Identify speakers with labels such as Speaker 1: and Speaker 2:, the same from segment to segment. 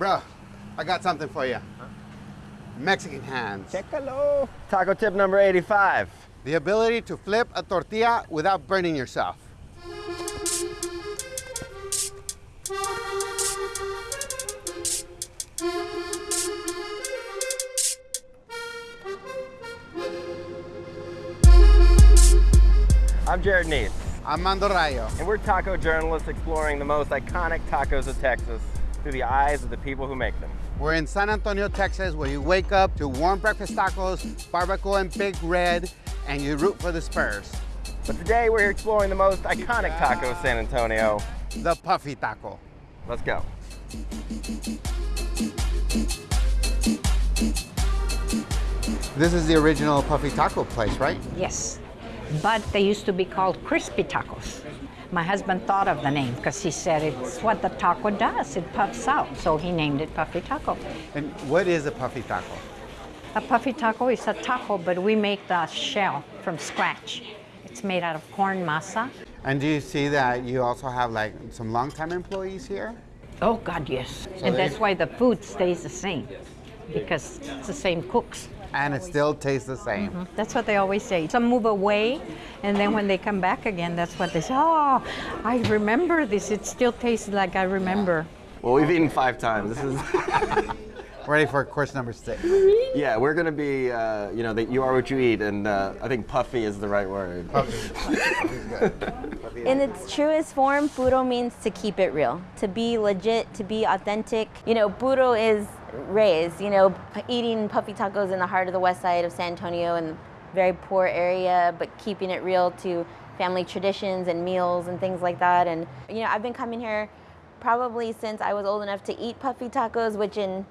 Speaker 1: Bro, I got something for you. Mexican hands.
Speaker 2: Chécalo. Taco tip number 85.
Speaker 1: The ability to flip a tortilla without burning yourself.
Speaker 2: I'm Jarod Neece,
Speaker 1: I'm Mando Rayo.
Speaker 2: and we're taco journalists exploring the most iconic tacos of Texas through the eyes of the people who make them.
Speaker 1: We're in San Antonio, Texas, where you wake up to warm breakfast tacos, barbacoa and Big Red, and you root for the Spurs.
Speaker 2: But today we're exploring the most iconic taco of San Antonio.
Speaker 1: The Puffy Taco.
Speaker 2: Let's go.
Speaker 1: This is the original Puffy Taco place, right?
Speaker 3: Yes, but they used to be called crispy tacos. My husband thought of the name because he said it's what the taco does, it puffs out, so he named it Puffy Taco.
Speaker 1: And what is a Puffy Taco?
Speaker 3: A puffy taco is a taco, but we make the shell from scratch. It's made out of corn masa.
Speaker 1: And do you see that you also have like some longtime employees here?
Speaker 3: Oh, God, yes. and
Speaker 1: they-
Speaker 3: that's why the food stays the same because it's the same cooks.
Speaker 1: And it still tastes the same.
Speaker 3: That's what they always say. Some move away, and then when they come back again, that's what they say. Oh, I remember this. It still tastes like I remember.
Speaker 2: Well, we've eaten five times. This is,
Speaker 1: Ready for course number six.
Speaker 2: yeah, we're gonna be, uh, you know, that you are what you eat, and uh, I think puffy is the right word.
Speaker 4: In its truest form, puro means to keep it real, to be legit, to be authentic. You know, puro is raised, you know, p- eating puffy tacos in the heart of the west side of San Antonio and very poor area, but keeping it real to family traditions and meals and things like that. And, you know, I've been coming here probably since I was old enough to eat puffy tacos, which in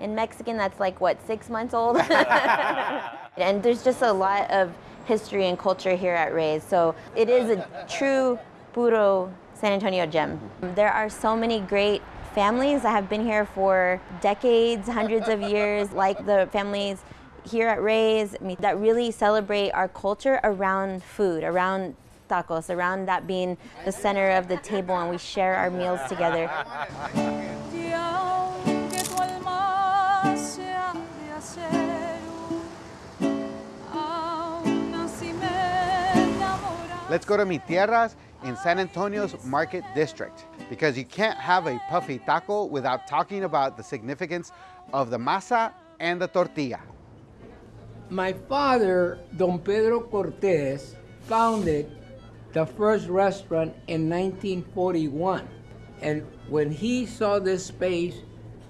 Speaker 4: in Mexican, that's like what, six months old? and there's just a lot of history and culture here at Ray's. So it is a true puro San Antonio gem. There are so many great families that have been here for decades, hundreds of years, like the families here at Ray's that really celebrate our culture around food, around tacos, around that being the center of the table and we share our meals together.
Speaker 5: Y aunque tu alma sea de acero, aún así me enamora.
Speaker 1: Let's go to Mi Tierras in San Antonio's Market District because you can't have a puffy taco without talking about the significance of the masa and the tortilla.
Speaker 6: My father, Don Pedro Cortez, founded the first restaurant in 1941. And when he saw this space,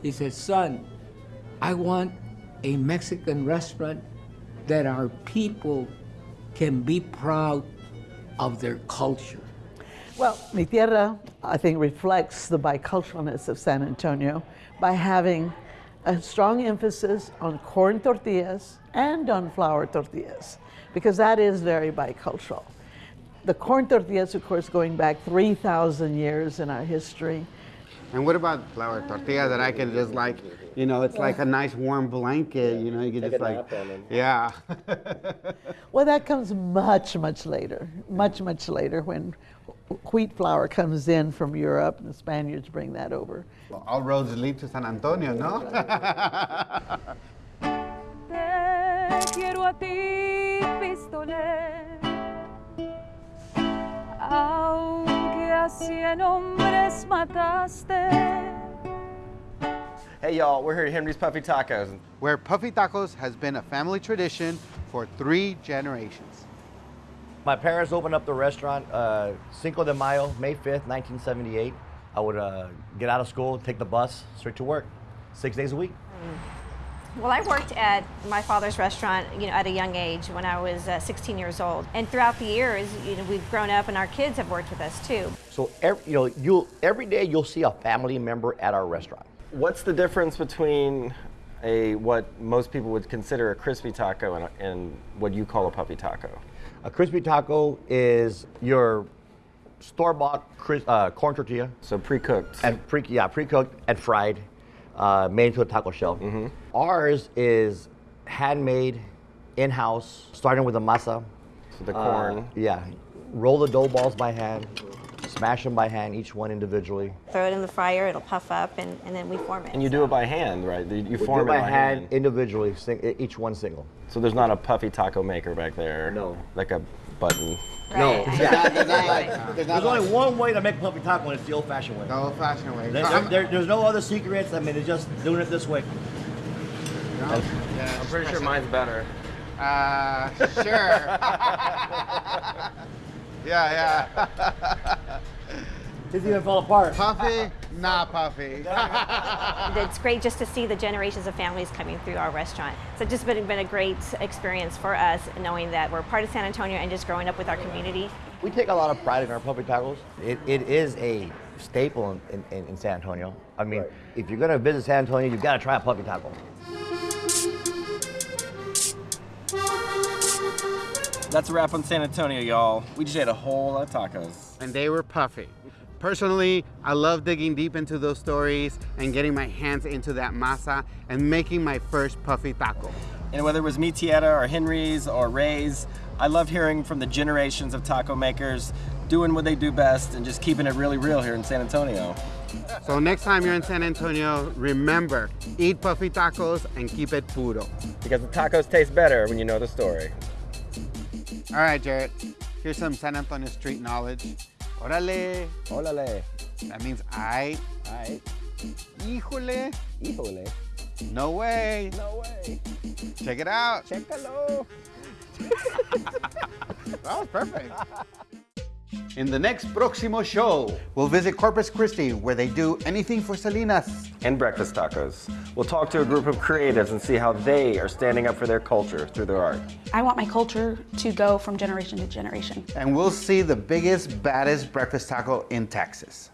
Speaker 6: he said, Son, I want a Mexican restaurant that our people can be proud of their culture.
Speaker 7: Well, Mi Tierra, I think, reflects the biculturalness of San Antonio by having a strong emphasis on corn tortillas and on flour tortillas, because that is very bicultural. The corn tortillas, of course, going back 3,000 years in our history.
Speaker 1: And what about flour tortilla that I can just like, you know, it's like a nice warm blanket, you know, you can
Speaker 2: Take
Speaker 1: just like,
Speaker 2: nap on it.
Speaker 1: yeah.
Speaker 7: Well, that comes much, much later, much, much later when wheat flour comes in from Europe and the Spaniards bring that over.
Speaker 1: All roads lead to San Antonio, no?
Speaker 5: Te quiero a ti, pistolero, aunque a cien hombres mataste.
Speaker 2: Hey y'all, we're here at Henry's Puffy Tacos.
Speaker 1: Where Puffy Tacos has been a family tradition for three generations.
Speaker 8: My parents opened up the restaurant uh, Cinco de Mayo, May 5th, 1978. I would uh, get out of school, take the bus, straight to work, six days a week.
Speaker 9: Well, I worked at my father's restaurant, you know, at a young age when I was uh, 16 years old. And throughout the years, you know, we've grown up and our kids have worked with us too.
Speaker 8: So every, you know, you'll every day you'll see a family member at our restaurant.
Speaker 2: What's the difference between a what most people would consider a crispy taco and, a, and what you call a puffy taco?
Speaker 8: A crispy taco is your store-bought cris- uh, corn tortilla
Speaker 2: So pre-cooked.
Speaker 8: and pre yeah pre-cooked and fried, uh, made into a taco shell. Ours is handmade, in-house, starting with the masa.
Speaker 2: So the
Speaker 8: Uh,
Speaker 2: corn.
Speaker 8: yeah, roll the dough balls by hand, smash them by hand, each one individually.
Speaker 9: Throw it in the fryer, it'll puff up, and, and then we form it.
Speaker 2: And you do it by hand, right? You you form
Speaker 8: do
Speaker 2: it
Speaker 8: it by hand, individually, sing, each one single.
Speaker 2: So there's not a puffy taco maker back there.
Speaker 8: No.
Speaker 2: Like a button.
Speaker 8: No.
Speaker 9: Right.
Speaker 8: Yeah.
Speaker 1: There's not like- there's not
Speaker 8: There's only
Speaker 1: like-
Speaker 8: one way to make puffy taco, and it's the old-fashioned way.
Speaker 1: The old-fashioned way.
Speaker 8: There- there- there- there's no other secrets. I mean, it's just doing it this way.
Speaker 1: Yeah,
Speaker 2: I'm pretty sure mine's better.
Speaker 1: Uh, sure. yeah, yeah.
Speaker 8: His even fall apart.
Speaker 1: Puffy, nah, puffy.
Speaker 9: It's great just to see the generations of families coming through our restaurant. So it's just been, been a great experience for us knowing that we're part of San Antonio and just growing up with our community.
Speaker 8: We take a lot of pride in our puffy tacos. It, it is a staple in, in, in San Antonio. I mean, if you're gonna visit San Antonio, you've got to try a puffy taco.
Speaker 2: That's a wrap on San Antonio, y'all. We just ate a whole lot of tacos.
Speaker 1: and they were puffy. Personally, I love digging deep into those stories and getting my hands into that masa and making my first puffy taco.
Speaker 2: And whether it was Mi Tierra or Henry's or Ray's, I love hearing from the generations of taco makers doing what they do best and just keeping it really real here in San Antonio.
Speaker 1: So next time you're in San Antonio, remember, eat puffy tacos and keep it puro.
Speaker 2: Because the tacos taste better when you know the story.
Speaker 1: All right, Jarod, here's some San Antonio street knowledge. Órale,
Speaker 2: Ólale.
Speaker 1: that means I,
Speaker 2: I.
Speaker 1: híjole,
Speaker 2: híjole.
Speaker 1: no way.
Speaker 2: No way.
Speaker 1: Check it out.
Speaker 2: Chécalo.
Speaker 1: That was perfect. In the next Próximo show, we'll visit Corpus Christi where they do anything for Selenas.
Speaker 2: And breakfast tacos. We'll talk to a group of creatives and see how they are standing up for their culture through their art.
Speaker 10: I want my culture to go from generation to generation.
Speaker 1: And we'll see the biggest, baddest breakfast taco in Texas.